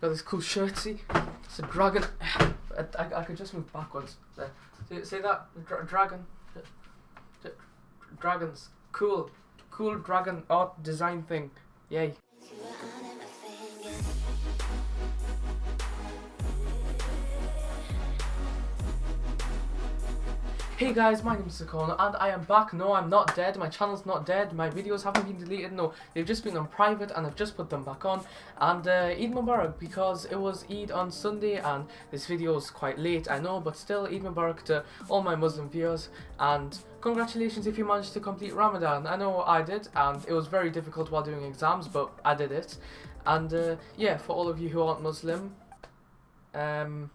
got this cool shirt. See, it's a dragon. I, I, I could just move backwards. There. See, see that Dra- dragon? Dragons. Cool, cool dragon art design thing. Yay. Hey guys, my name is Sakono and I am back. No, I'm not dead. My channel's not dead. My videos haven't been deleted. No, they've just been on private and I've just put them back on. And uh, Eid Mubarak because it was Eid on Sunday and this video is quite late, I know, but still Eid Mubarak to all my Muslim viewers and congratulations if you managed to complete Ramadan. I know I did and it was very difficult while doing exams, but I did it. And uh, yeah, for all of you who aren't Muslim, um,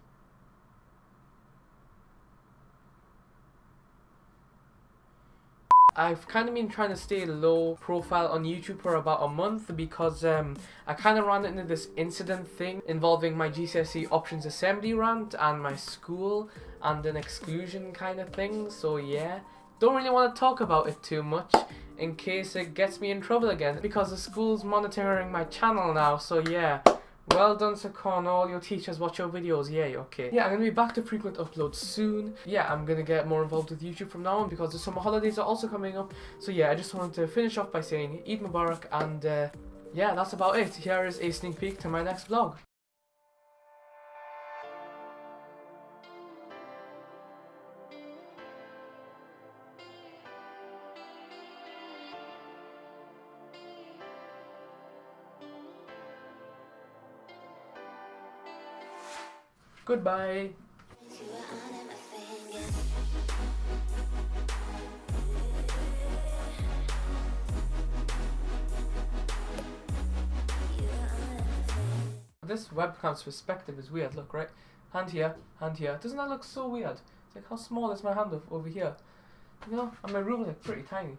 I've kind of been trying to stay low profile on YouTube for about a month because um, I kind of ran into this incident thing involving my GCSE options assembly rant and my school and an exclusion kind of thing. So yeah, don't really want to talk about it too much in case it gets me in trouble again because the school's monitoring my channel now. So yeah. Well done, Sakon. All your teachers watch your videos. Yay, okay. Yeah, I'm gonna be back to frequent uploads soon. Yeah, I'm gonna get more involved with YouTube from now on because the summer holidays are also coming up. So yeah, I just wanted to finish off by saying Eid Mubarak and uh, yeah, that's about it. Here is a sneak peek to my next vlog. Goodbye. This webcam's perspective is weird, look, right? Hand here, hand here. Doesn't that look so weird? It's like, how small is my hand over here? You know, and my room is like pretty tiny.